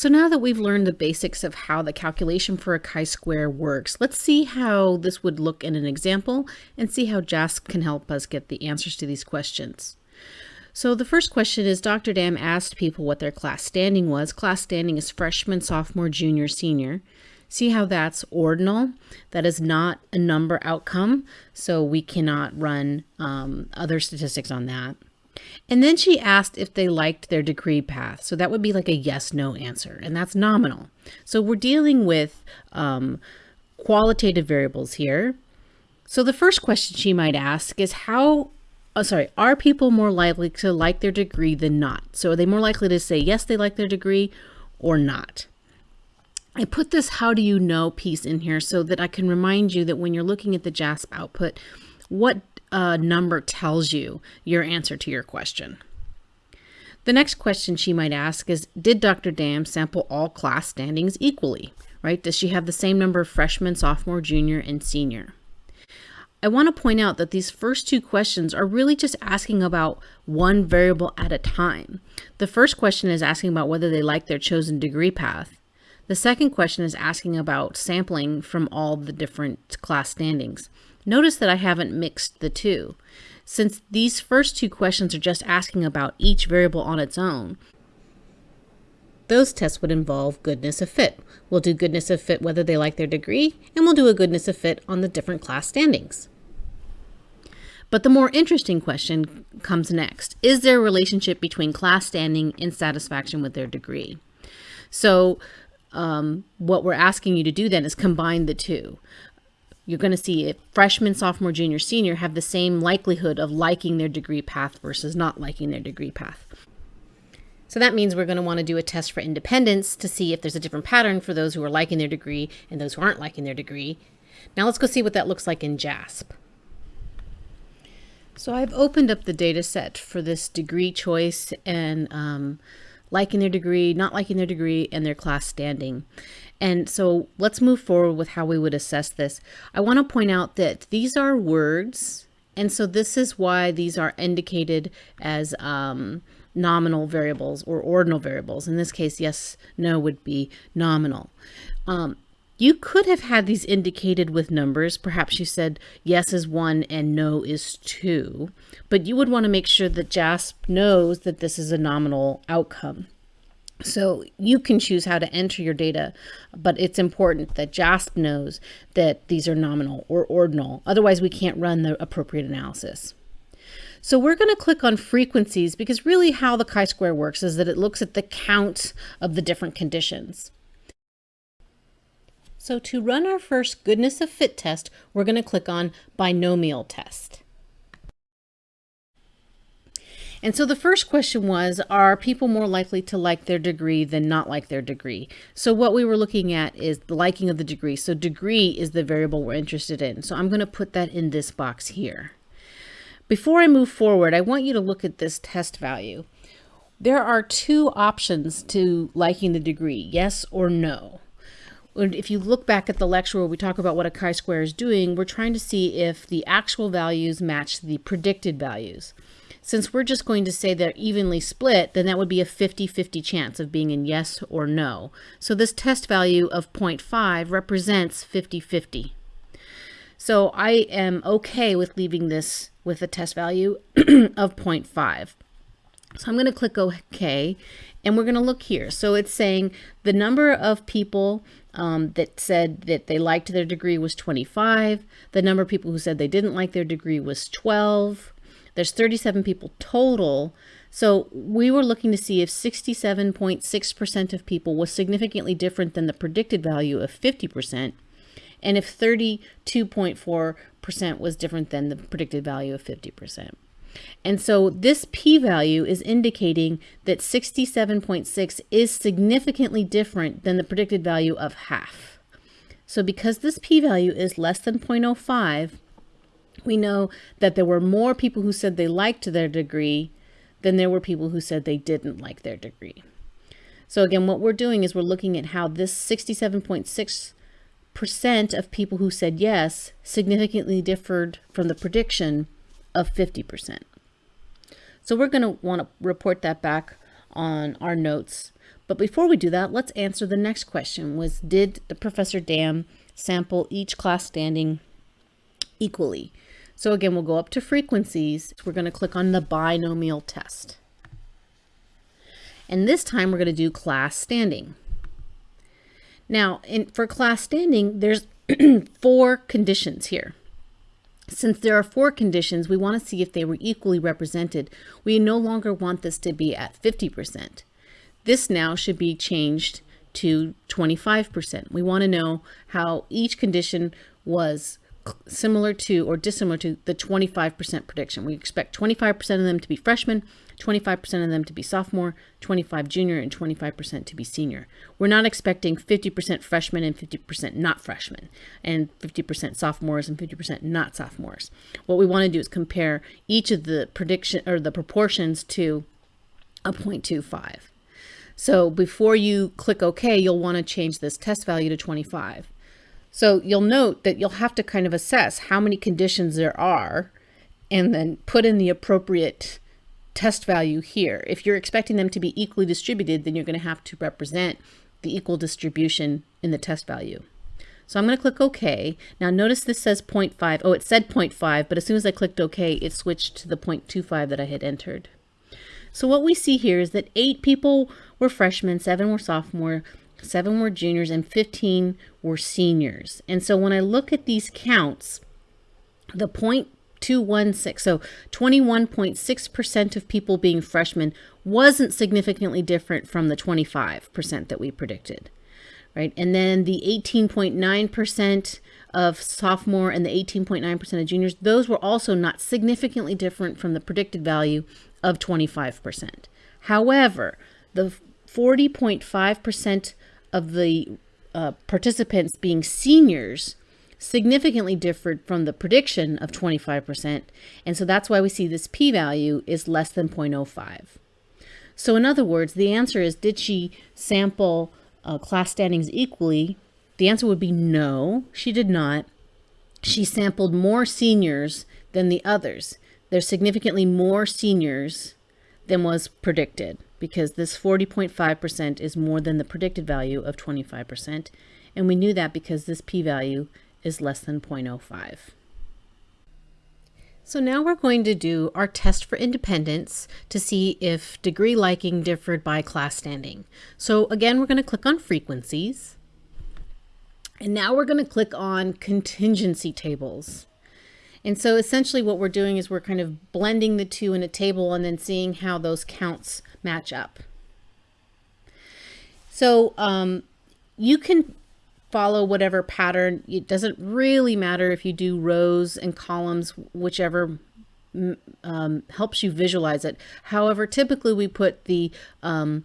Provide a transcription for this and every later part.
So now that we've learned the basics of how the calculation for a chi-square works, let's see how this would look in an example and see how JASP can help us get the answers to these questions. So the first question is Dr. Dam asked people what their class standing was. Class standing is freshman, sophomore, junior, senior. See how that's ordinal? That is not a number outcome, so we cannot run um, other statistics on that. And then she asked if they liked their degree path. So that would be like a yes, no answer, and that's nominal. So we're dealing with um, qualitative variables here. So the first question she might ask is how, oh, sorry, are people more likely to like their degree than not? So are they more likely to say yes, they like their degree or not? I put this how do you know piece in here so that I can remind you that when you're looking at the JASP output, what uh, number tells you your answer to your question. The next question she might ask is, did Dr. Dam sample all class standings equally, right? Does she have the same number of freshmen, sophomore, junior, and senior? I want to point out that these first two questions are really just asking about one variable at a time. The first question is asking about whether they like their chosen degree path. The second question is asking about sampling from all the different class standings. Notice that I haven't mixed the two. Since these first two questions are just asking about each variable on its own, those tests would involve goodness of fit. We'll do goodness of fit whether they like their degree, and we'll do a goodness of fit on the different class standings. But the more interesting question comes next. Is there a relationship between class standing and satisfaction with their degree? So um, what we're asking you to do then is combine the two you're going to see if freshman, sophomore, junior, senior have the same likelihood of liking their degree path versus not liking their degree path. So that means we're going to want to do a test for independence to see if there's a different pattern for those who are liking their degree and those who aren't liking their degree. Now let's go see what that looks like in JASP. So I've opened up the data set for this degree choice and um, liking their degree, not liking their degree, and their class standing. And so let's move forward with how we would assess this. I want to point out that these are words. And so this is why these are indicated as um, nominal variables or ordinal variables. In this case, yes, no would be nominal. Um, you could have had these indicated with numbers. Perhaps you said yes is one and no is two, but you would want to make sure that JASP knows that this is a nominal outcome. So you can choose how to enter your data, but it's important that JASP knows that these are nominal or ordinal. Otherwise, we can't run the appropriate analysis. So we're going to click on frequencies because really how the chi-square works is that it looks at the count of the different conditions. So to run our first goodness of fit test, we're going to click on binomial test. And so the first question was, are people more likely to like their degree than not like their degree? So what we were looking at is the liking of the degree. So degree is the variable we're interested in. So I'm going to put that in this box here. Before I move forward, I want you to look at this test value. There are two options to liking the degree, yes or no. If you look back at the lecture where we talk about what a chi-square is doing, we're trying to see if the actual values match the predicted values. Since we're just going to say they're evenly split, then that would be a 50-50 chance of being in yes or no. So this test value of 0.5 represents 50-50. So I am okay with leaving this with a test value of 0.5. So I'm going to click OK and we're going to look here. So it's saying the number of people um, that said that they liked their degree was 25. The number of people who said they didn't like their degree was 12. There's 37 people total. So we were looking to see if 67.6% of people was significantly different than the predicted value of 50%, and if 32.4% was different than the predicted value of 50%. And so this p-value is indicating that 67.6 is significantly different than the predicted value of half. So because this p-value is less than 0.05, we know that there were more people who said they liked their degree than there were people who said they didn't like their degree. So again, what we're doing is we're looking at how this 67.6% of people who said yes significantly differed from the prediction of 50%. So we're going to want to report that back on our notes. But before we do that, let's answer the next question was did the Professor Dam sample each class standing equally? So again, we'll go up to frequencies. We're going to click on the binomial test. And this time we're going to do class standing. Now, in, for class standing, there's four conditions here. Since there are four conditions, we want to see if they were equally represented. We no longer want this to be at 50%. This now should be changed to 25%. We want to know how each condition was similar to or dissimilar to the 25% prediction. We expect 25% of them to be freshmen, 25% of them to be sophomore, 25 junior, and 25% to be senior. We're not expecting 50% freshmen and 50% not freshmen, and 50% sophomores and 50% not sophomores. What we want to do is compare each of the prediction or the proportions to a 0.25. So before you click OK, you'll want to change this test value to 25. So you'll note that you'll have to kind of assess how many conditions there are and then put in the appropriate test value here. If you're expecting them to be equally distributed, then you're going to have to represent the equal distribution in the test value. So I'm going to click OK. Now notice this says 0.5. Oh, it said 0.5, but as soon as I clicked OK, it switched to the 0.25 that I had entered. So what we see here is that eight people were freshmen, seven were sophomore, seven were juniors, and 15 were seniors. And so when I look at these counts, the 0.216, so 21.6% of people being freshmen wasn't significantly different from the 25% that we predicted, right? And then the 18.9% of sophomore and the 18.9% of juniors, those were also not significantly different from the predicted value of 25%. However, the 40.5% of the uh, participants being seniors significantly differed from the prediction of 25%. And so that's why we see this p-value is less than 0.05. So in other words, the answer is, did she sample uh, class standings equally? The answer would be no, she did not. She sampled more seniors than the others. There's significantly more seniors than was predicted because this 40.5% is more than the predicted value of 25%. And we knew that because this p-value is less than 0.05. So now we're going to do our test for independence to see if degree liking differed by class standing. So again, we're going to click on frequencies. And now we're going to click on contingency tables. And so essentially what we're doing is we're kind of blending the two in a table and then seeing how those counts match up. So um, you can follow whatever pattern. It doesn't really matter if you do rows and columns, whichever um, helps you visualize it. However, typically we put the um,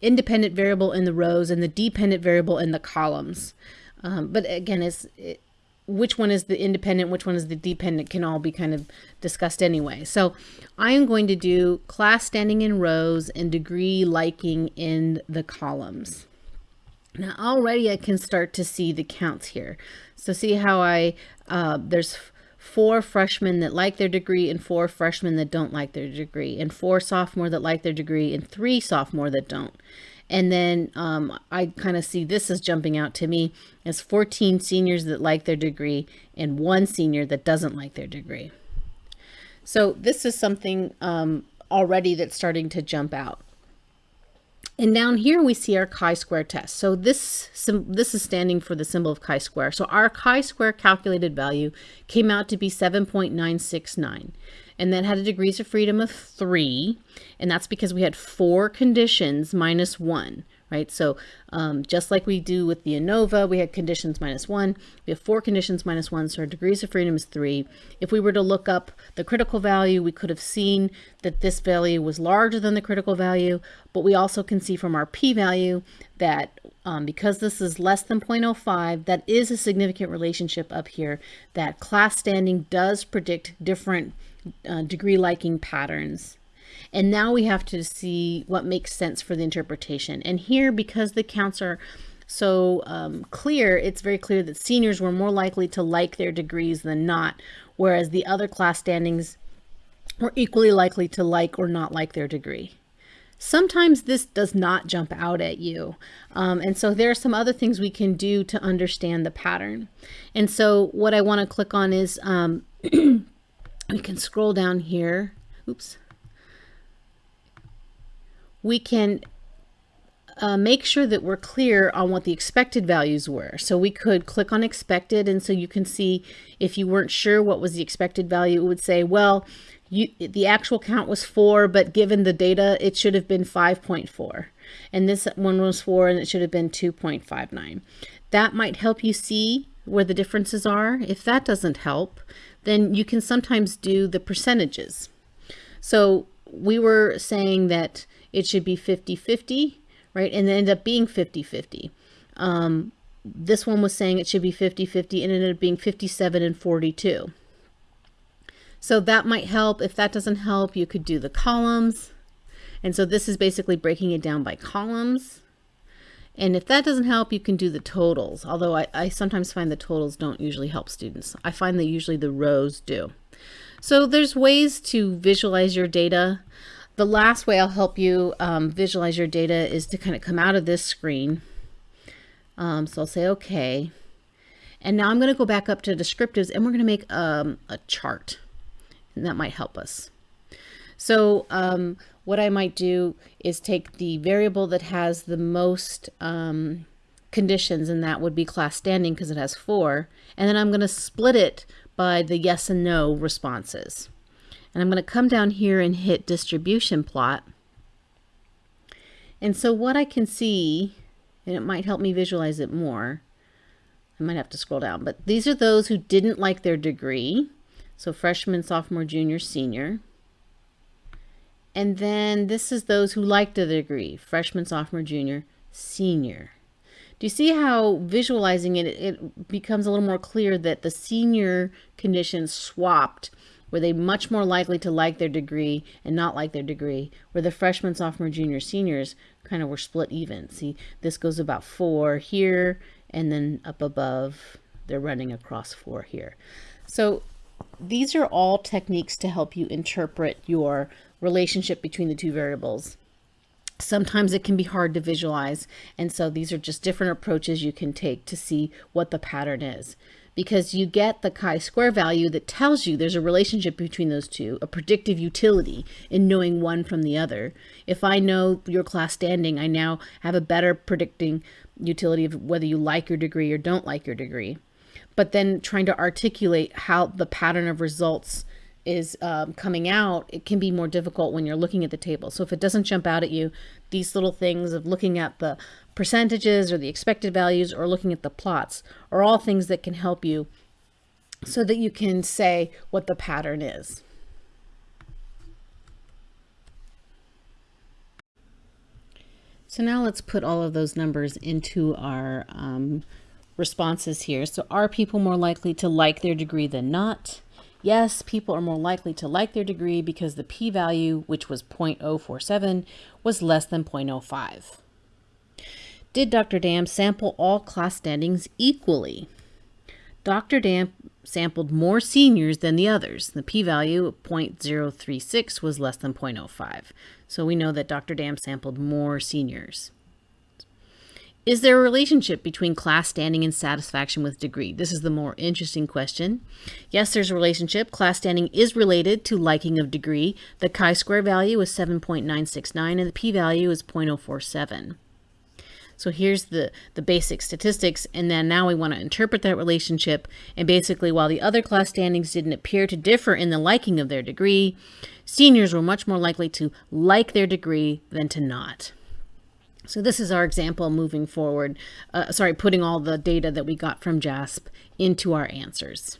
independent variable in the rows and the dependent variable in the columns. Um, but again, it's, it, which one is the independent, which one is the dependent can all be kind of discussed anyway. So I am going to do class standing in rows and degree liking in the columns. Now already I can start to see the counts here. So see how I, uh, there's four freshmen that like their degree and four freshmen that don't like their degree and four sophomore that like their degree and three sophomore that don't. And then um, I kind of see this as jumping out to me as 14 seniors that like their degree and one senior that doesn't like their degree. So this is something um, already that's starting to jump out. And down here we see our chi-square test. So this, this is standing for the symbol of chi-square. So our chi-square calculated value came out to be 7.969 and that had a degrees of freedom of three. And that's because we had four conditions minus one, right? So um, just like we do with the ANOVA, we had conditions minus one. We have four conditions minus one, so our degrees of freedom is three. If we were to look up the critical value, we could have seen that this value was larger than the critical value, but we also can see from our p-value that um, because this is less than 0.05, that is a significant relationship up here, that class standing does predict different uh, degree liking patterns. And now we have to see what makes sense for the interpretation. And here, because the counts are so um, clear, it's very clear that seniors were more likely to like their degrees than not, whereas the other class standings were equally likely to like or not like their degree. Sometimes this does not jump out at you. Um, and so there are some other things we can do to understand the pattern. And so what I want to click on is um, we can scroll down here. Oops. We can uh, make sure that we're clear on what the expected values were. So we could click on expected and so you can see if you weren't sure what was the expected value, it would say, well, you, the actual count was four, but given the data, it should have been 5.4. And this one was four and it should have been 2.59. That might help you see where the differences are. If that doesn't help, then you can sometimes do the percentages. So we were saying that it should be 50-50 right? And it ended up being 50-50. Um, this one was saying it should be 50-50 and ended up being 57 and 42. So that might help. If that doesn't help, you could do the columns. And so this is basically breaking it down by columns. And if that doesn't help, you can do the totals. Although I, I sometimes find the totals don't usually help students. I find that usually the rows do. So there's ways to visualize your data. The last way I'll help you um, visualize your data is to kind of come out of this screen. Um, so I'll say, okay. And now I'm going to go back up to descriptives and we're going to make um, a chart. And that might help us. So um, what I might do is take the variable that has the most um, conditions, and that would be class standing because it has four. And then I'm going to split it by the yes and no responses. And I'm going to come down here and hit distribution plot. And so what I can see, and it might help me visualize it more, I might have to scroll down, but these are those who didn't like their degree. So freshman, sophomore, junior, senior. And then this is those who liked the degree, freshman, sophomore, junior, senior. Do you see how visualizing it, it becomes a little more clear that the senior conditions swapped were they much more likely to like their degree and not like their degree, where the freshmen, sophomore, junior, seniors kind of were split even. See, this goes about four here, and then up above, they're running across four here. So these are all techniques to help you interpret your relationship between the two variables. Sometimes it can be hard to visualize, and so these are just different approaches you can take to see what the pattern is because you get the chi-square value that tells you there's a relationship between those two, a predictive utility in knowing one from the other. If I know your class standing, I now have a better predicting utility of whether you like your degree or don't like your degree. But then trying to articulate how the pattern of results is um, coming out, it can be more difficult when you're looking at the table. So if it doesn't jump out at you, these little things of looking at the percentages or the expected values or looking at the plots are all things that can help you so that you can say what the pattern is. So now let's put all of those numbers into our um, responses here. So are people more likely to like their degree than not? Yes, people are more likely to like their degree because the p-value, which was 0.047, was less than 0.05. Did Dr. Dam sample all class standings equally? Dr. Dam sampled more seniors than the others. The p-value of 0.036 was less than 0.05. So we know that Dr. Dam sampled more seniors. Is there a relationship between class standing and satisfaction with degree? This is the more interesting question. Yes, there's a relationship. Class standing is related to liking of degree. The chi-square value is 7.969 and the p-value is 0.047. So here's the, the basic statistics, and then now we want to interpret that relationship. And basically, while the other class standings didn't appear to differ in the liking of their degree, seniors were much more likely to like their degree than to not. So this is our example moving forward, uh, sorry, putting all the data that we got from JASP into our answers.